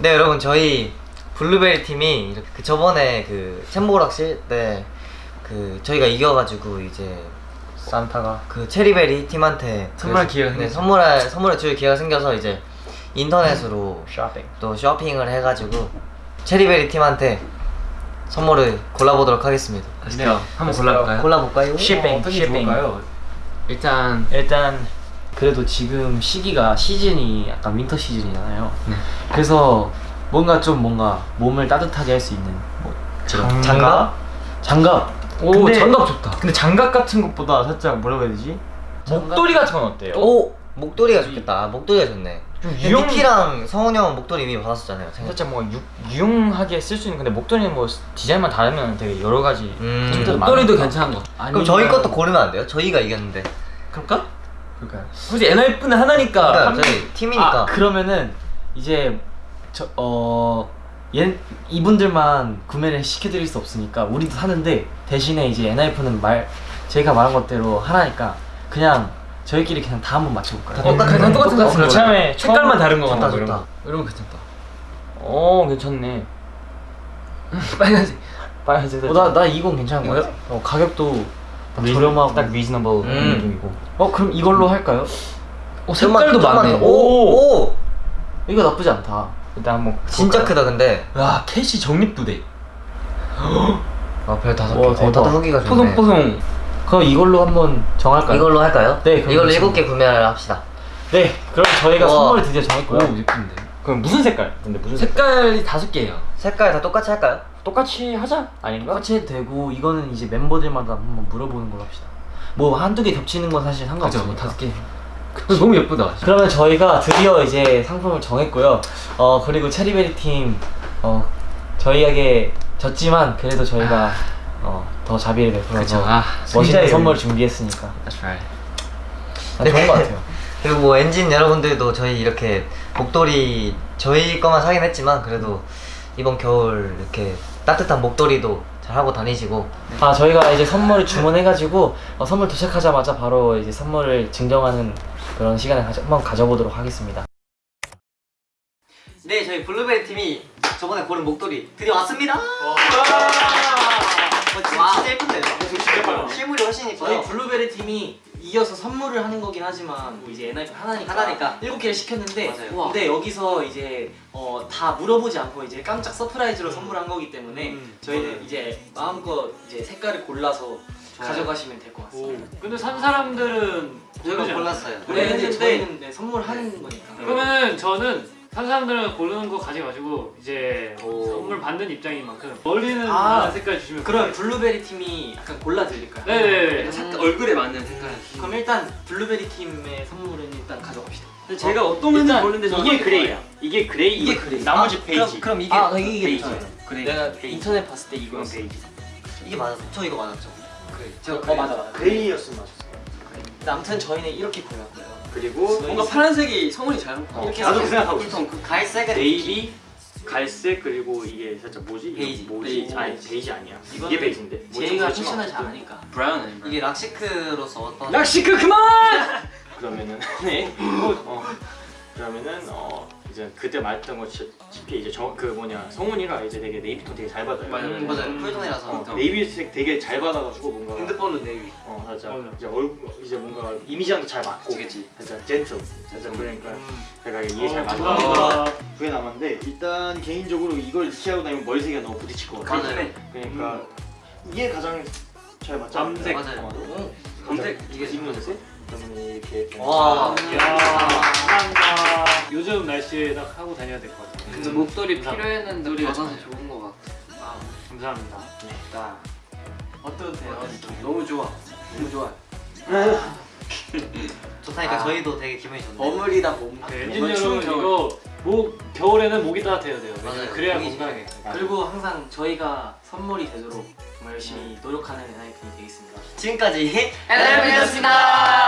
네 여러분 저희 블루베리 팀이 이렇게 그 저번에 그 챔보락실 때그 저희가 이겨가지고 이제 산타가 그 체리베리 팀한테 선물할 그- 기회가 네. 선물할 선물을 줄 기회가 생겨서 이제 인터넷으로 쇼핑 또 쇼핑을 해가지고 체리베리 팀한테 선물을 골라보도록 하겠습니다. 네, 한번 골라볼까요? 골라볼까요? 쇼핑 게 좋을까요? 일단 일단 그래도 지금 시기가 시즌이 약간 winter 시즌이잖아요 네. 그래서 뭔가 좀 뭔가 몸을 따뜻하게 할 수 있는 뭐 그런 장갑? 장갑 오 근데- 장갑 좋다. 근데 장갑 같은 것보다 살짝 뭐라고 해야 되지? 목도리 같은 건 어때요? 오 목도리가 좋겠다. 아, 목도리가 좋네. 유용 니키랑 성훈이 형은 목도리 이미 받았었잖아요. 생각- 살짝 뭐 유, 유용하게 쓸 수 있는 근데 목도리는 뭐 디자인만 다르면 되게 여러 가지 음. 목도리도. 괜찮은 거. 그럼 저희 것도 고르면 안 돼요? 저희가 이겼는데. 그럴까? 그러니까요 굳이 NRF는 하나니까. 그러니까 한 명- 저희 팀이니까. 아 그러면은 이제 저어 이분들만 구매를 시켜드릴 수 없으니까 우리도 사는데 대신에 이제 NIF는 말 제가 말한 것대로 하나니까 그냥 저희끼리 그냥 다 한번 맞춰볼까요? 다 똑같은 그냥 거. 똑같은 거 같은 처음에 색깔만 다른 거 이런 좋다. 거. 이런 거 괜찮다. 어 괜찮네 빨간색. 빨간색 어, 나, 나 이건 괜찮은 거예요? 어, 가격도 딱 저렴하고 딱 reasonable 음. 느낌이고 어 그럼 이걸로 할까요? 어, 색깔도 많네. 더- 오! 오! 이거 나쁘지 않다 일단 한번 진짜? 크다 근데. 와, 캐시 적립도 돼. 아 별 다섯 개. 와, 어. 다섯 개가 좋네. 뽀송뽀송. 그럼 이걸로 한번 정할까요? 이걸로 할까요? 네, 이걸로 일곱 개 구매를 합시다. 네 그럼 저희가 우와. 선물을 드디어 오, 정했고요 예쁜데. 그럼 무슨 색깔? 근데 무슨 색깔? 색깔이 다섯 개예요. 색깔 다 똑같이 할까요? 똑같이 하자 아닌가? 똑같이 해도 되고 이거는 이제 멤버들마다 한번 물어보는 걸로 합시다 뭐 한두 개 겹치는 건 사실? 상관없으니까 뭐 다섯 개. 너무 예쁘다. 그러면 저희가 드디어 이제 상품을 정했고요. 어 그리고 체리베리 팀 어 저희에게 졌지만 그래도 저희가 어, 더 자비를 베풀어서. 아, 멋있는 선물 준비했으니까 That's right. 난 좋은 것 같아요. 그리고 뭐 엔진 여러분들도 저희 이렇게 목도리 저희 거만 사긴 했지만 그래도 이번 겨울 이렇게 따뜻한 목도리도 잘 하고 다니시고. 아 저희가 이제 선물을 주문해가지고 어, 선물 도착하자마자 바로 이제 선물을 증정하는 그런 시간을 가져, 한번 가져보도록 하겠습니다. 네 저희 블루베리 팀이 저번에 고른 목도리 드디어 왔습니다! 와. 진짜, 진짜 예쁜데요? 실물이 훨씬 이뻐요. 블루베리 팀이 이어서 선물을 하는 거긴 하지만 뭐 이제 엔하이픈 하나니까 하나니까. 일곱 개를 시켰는데 맞아요. 우와. 근데 여기서 이제 어, 다 물어보지 않고 이제 깜짝 surprise로 선물한 거기 때문에 저희는 이제 마음껏 이제 색깔을 골라서 가져가시면 될 것 같습니다. 근데 산 사람들은 저희가 골랐어요 네, 근데 저희는 네, 선물하는 거니까. 그러면은 저는 산 사람들은 고르는 거 가져가지고 이제 오. 선물 받는 입장인 만큼 어울리는 아, 색깔 주시면 그럼 블루베리 팀이 약간 골라 드릴까요? 네네네 색깔, 얼굴에 맞는 색깔. 그럼 일단 블루베리 팀의 선물은 일단 가져갑시다. 근데 제가 어 떤 건지 일단 모르는데 이게 gray야 이게 gray 이게 gray. 나머지 아, 베이지 그럼, 그럼 이게 아, 이게 베이지. 그래. 내가 베이지. 인터넷 봤을 때 이거였어. 베이지 이게 맞았어 저 이거 맞았죠? 그래 제가 어 맞아 맞아. gray였으면 맞았어 근데 아무튼 저희는 이렇게 골랐고요. 그리고 뭔가 파란색이 성훈이 잘 어, 이렇게 나도 그 생각하고 있어 그 갈색은 네이비 갈색 그리고 이게 살짝 뭐지? 베이지. 뭐지? 베이지. 아니 베이지 아니야 이게 베이지인데? 제이가 패션을 잘 어쨌든. 아니까. brown 아니야? 이게 rock chic로서 어떤 야 시크 그만! 그러면은 네 어, 그러면은 어 이제 그때 말했던 것처럼 이제 저 그 뭐냐 성훈이가 이제 되게 네이비톤 되게 잘 받아요. 맞아요, 음, 맞아요. 풀톤이라서. 어, 네이비색 되게 잘 받아가지고 뭔가 핸드폰은 네이비. 어 살짝 맞아. 이제 얼굴 이제 뭔가 이미지랑도 잘 맞고. 그치, 살짝 젠틀 살짝 그러니까 음. 제가 이게 잘 어, 맞고. 두개 남았는데 일단 개인적으로 이걸 이렇게 다니면 머리색이 너무 부딪힐 것 같아. 맞아요. 그러니까 이게 가장 잘 않나요? 밤색. 맞아요. 어, 검색. 이게 입문색 그러면 이렇게 와. 이야 요즘 날씨에 딱 하고 다녀야 될 것 같아요 근데 목도리 감사합니다. 필요했는데 우리가 맞아요. 참 좋은 거 같아. 감사합니다 어떠세요? 너무 좋아. 너무 좋아. 좋다니까 아. 저희도 되게 기분이 좋네요 버물. 네, 엔진 여러분 이거 목 겨울에는 목이 따뜻해야 돼요 맞아요. 그래야 건강해 그리고 항상 저희가 선물이 되도록 정말 열심히 노력하는 NIP이 되겠습니다. 지금까지 NRF였습니다.